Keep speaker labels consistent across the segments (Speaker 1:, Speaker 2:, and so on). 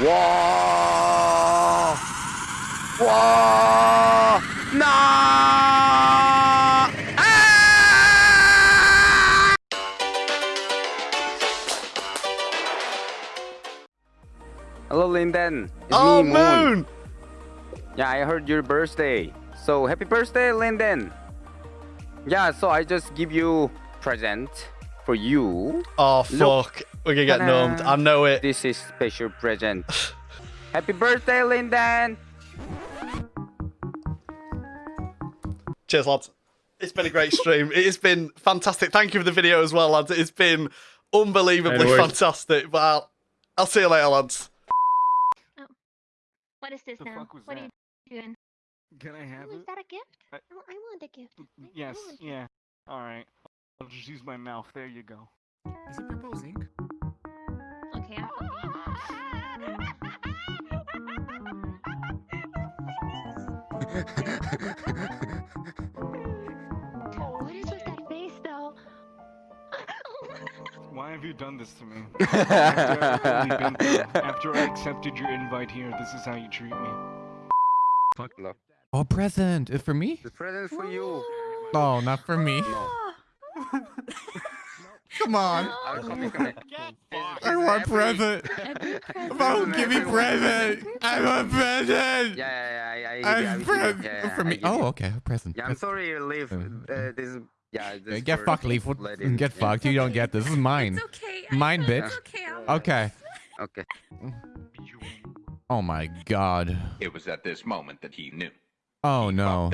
Speaker 1: Whoa! Whoa! No! Ah. Hello, Linden. It's
Speaker 2: oh,
Speaker 1: me,
Speaker 2: Moon. Moon.
Speaker 1: Yeah, I heard your birthday. So happy birthday, Linden. Yeah, so I just give you present for you.
Speaker 2: Oh, fuck. Look, gonna get
Speaker 1: Ta-da.
Speaker 2: I know it.
Speaker 1: This is special present. happy birthday, Linden.
Speaker 2: Cheers, lads. It's been a great stream. It has been fantastic. Thank you for the video as well, lads. It's been unbelievably
Speaker 3: No
Speaker 2: fantastic. But I'll, I'll see you later, lads. Oh.
Speaker 4: What is this
Speaker 3: The
Speaker 4: now?
Speaker 3: fuck was
Speaker 4: what are you doing?
Speaker 3: Can I have
Speaker 4: Oh, is that a gift?
Speaker 3: I-
Speaker 4: Oh, I want a gift. I- I
Speaker 3: Yes,
Speaker 4: want a
Speaker 3: yeah. Alright. I'll just use my mouth. There you go.
Speaker 5: Is he proposing?
Speaker 4: gift. Oh, what is with that face, though?
Speaker 3: Why have you done this to me? After, I've only been through- after I accepted your invite here, this is how you treat me.
Speaker 1: Look,
Speaker 5: Oh, present. It's for me?
Speaker 1: the present for you.
Speaker 5: Oh, not for me.
Speaker 1: No.
Speaker 5: Come on.
Speaker 1: I'll come here, come here.
Speaker 5: I want present. Mom, give me present. I want present.
Speaker 1: Yeah, yeah, yeah. I, I, you-
Speaker 5: present
Speaker 1: yeah, yeah,
Speaker 5: for me. Oh, okay. Present.
Speaker 1: Yeah, I'm sorry, Leaf.
Speaker 5: Uh,
Speaker 1: Uh, this yeah. This
Speaker 5: Uh, Get
Speaker 1: for
Speaker 5: fucked, Leaf. Get
Speaker 1: Yeah.
Speaker 5: fucked. You don't get this. This is mine.
Speaker 6: It's okay.
Speaker 5: Mine, bitch.
Speaker 6: It's okay.
Speaker 5: Okay.
Speaker 1: Okay.
Speaker 5: Oh my god.
Speaker 7: It was at this moment that he knew.
Speaker 5: Oh no.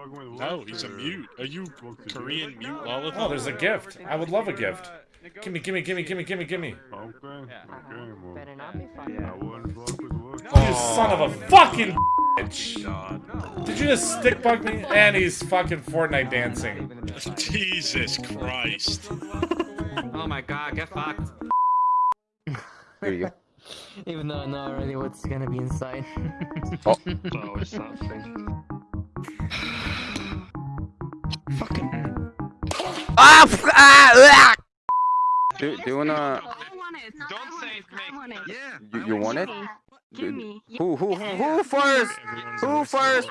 Speaker 7: Fucked up.
Speaker 8: No, he's a mute. Are you Korean mute Lollipop?
Speaker 9: Oh, there's a gift. I would love a gift. Gimme, gimme, gimme, gimme, gimme, gimme. Uh-huh.
Speaker 10: Better not be funny.
Speaker 9: You son of a fucking bitch. Oh, Did you just stick bug me? And he's fucking Fortnite dancing.
Speaker 8: Jesus Christ.
Speaker 10: Oh my god, get fucked.
Speaker 1: Here you go.
Speaker 10: Even though I know already what's gonna be inside.
Speaker 8: Oh, oh it's that thing.
Speaker 1: Ah! f- ah! ah! Do, do you wanna?
Speaker 6: I want it.
Speaker 3: Don't say it,
Speaker 6: I want it.
Speaker 7: Yeah.
Speaker 1: You, you want it?
Speaker 6: Give me.
Speaker 1: Who who who first? Who first?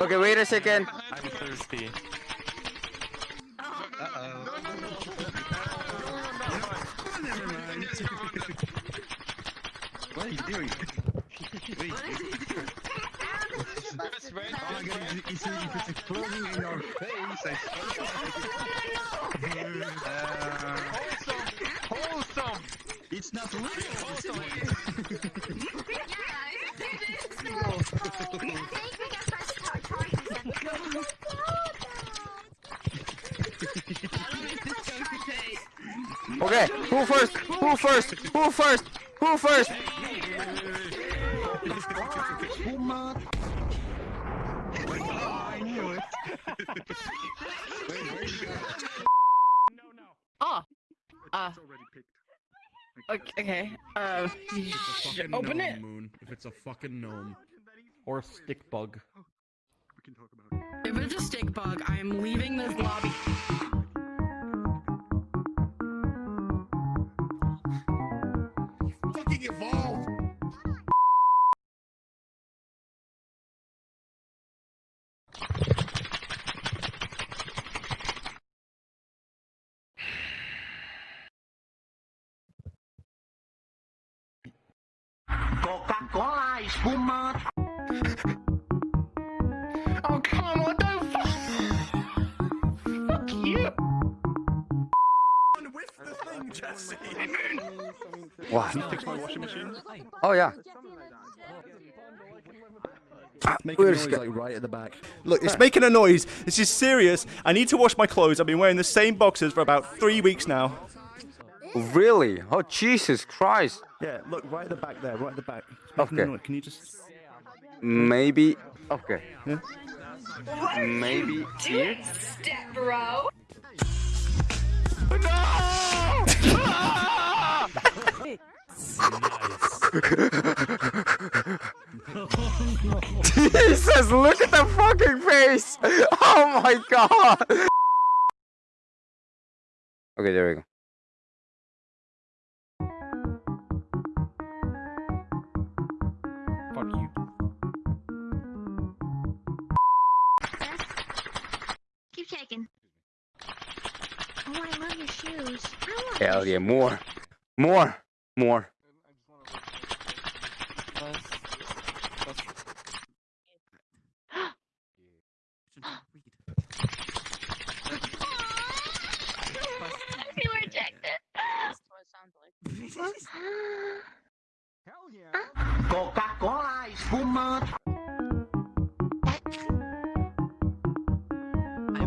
Speaker 1: Okay, wait a second.
Speaker 10: I'm thirsty.
Speaker 7: What are you doing? Wait, oh my god, it's, it's, it's exploding no. in your face. I swear. No, no, no. uh,
Speaker 3: Wholesome! Wholesome.
Speaker 7: it's not real.
Speaker 1: Okay, who first? Who first? Who first? Who first?
Speaker 7: I knew it.
Speaker 10: Oh. Uh. Okay. Uh. Open it.
Speaker 5: Moon. If it's a fucking gnome.
Speaker 9: Or a stick bug.
Speaker 6: If it's a stick bug, I am leaving this lobby.
Speaker 5: Fucking evolve.
Speaker 7: Coca-Cola, espuma.
Speaker 10: Oh come on, what the fuck? Fuck you.
Speaker 5: With the thing, Jesse.
Speaker 1: What?
Speaker 8: Fix my washing machine.
Speaker 1: Oh yeah. Ah, Wait a second.
Speaker 2: right at the back. Look, it's making a noise. This is serious. I need to wash my clothes. I've been wearing the same boxers for about three weeks now.
Speaker 1: Really? Oh Jesus Christ!
Speaker 2: Yeah, look, right at the back there, right at the back.
Speaker 1: Okay.
Speaker 2: Can you just...
Speaker 1: Maybe. Okay.
Speaker 2: Yeah.
Speaker 1: Maybe here.
Speaker 6: Step bro.
Speaker 1: Jesus, look at the fucking face! Oh my god! Okay, there we go. second.
Speaker 4: Oh, I love your shoes. I
Speaker 1: Hell yeah, more. More. More.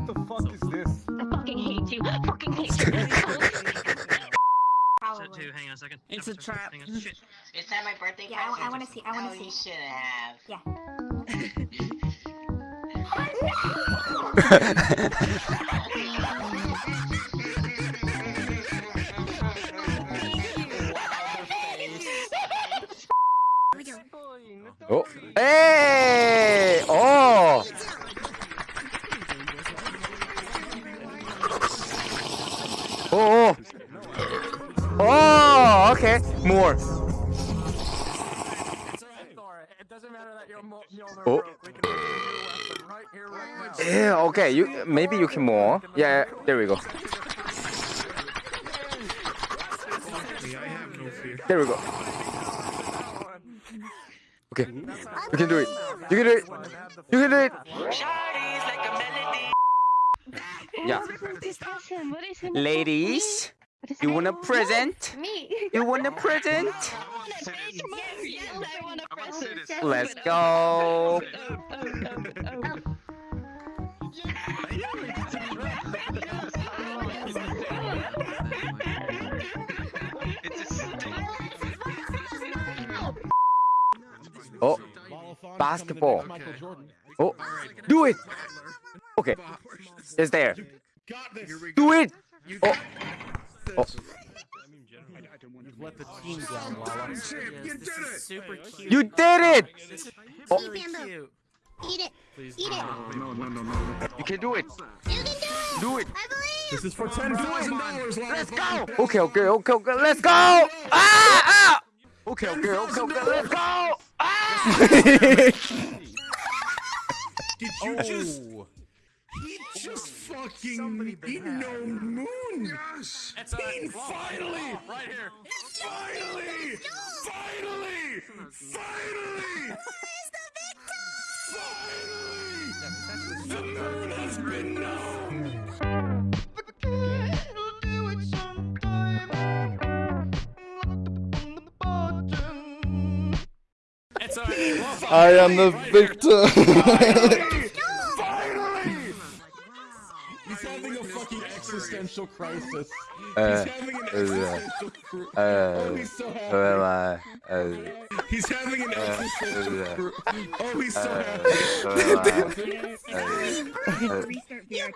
Speaker 7: the fuck is this?
Speaker 4: I fucking hate you. I fucking hate you.
Speaker 10: Dude, hang on a second.
Speaker 11: It's a trap.
Speaker 10: Hang on. Shit.
Speaker 12: Is that my birthday
Speaker 4: Yeah, I, I want to see. I want to oh,
Speaker 12: you
Speaker 4: see.
Speaker 12: should have.
Speaker 4: Yeah.
Speaker 1: Oh, hey,
Speaker 7: here, more. now.
Speaker 1: Yeah, okay, you maybe you can more. Yeah, there we go. There we go. Okay, you can do it. You can do it. You can do it. Yeah,
Speaker 4: What is him? What is him?
Speaker 1: ladies,
Speaker 4: What is
Speaker 1: you want a present?
Speaker 4: Me.
Speaker 1: You want a present?
Speaker 4: Yes, I want a present.
Speaker 1: Let's go. Oh, basketball. Oh, do it. Okay, it's there. Do it. Oh, oh.
Speaker 7: Let the team down, Lala.
Speaker 11: Super cute.
Speaker 1: you did it. Oh,
Speaker 11: cute.
Speaker 4: Eat it. Eat it.
Speaker 7: No, no, no, no.
Speaker 1: you can do it.
Speaker 4: You can do it.
Speaker 1: Do it.
Speaker 4: I believe.
Speaker 7: This is for ten thousand dollars,
Speaker 1: Let's go. Okay, okay, okay, okay. Let's go. Ah, ah. Okay, okay, okay, okay. Let's go. Ah.
Speaker 6: Did you just? He just fucking he no moon. Yes. He finally. Right here. Finally. Finally. Finally. Finally. The moon has been known.
Speaker 13: I am the victor.
Speaker 7: existential crisis. He's having an existential crisis.
Speaker 1: Uh,
Speaker 7: oh, he's so happy. He's having an existential crisis. Oh, he's so happy.
Speaker 1: Restart VR.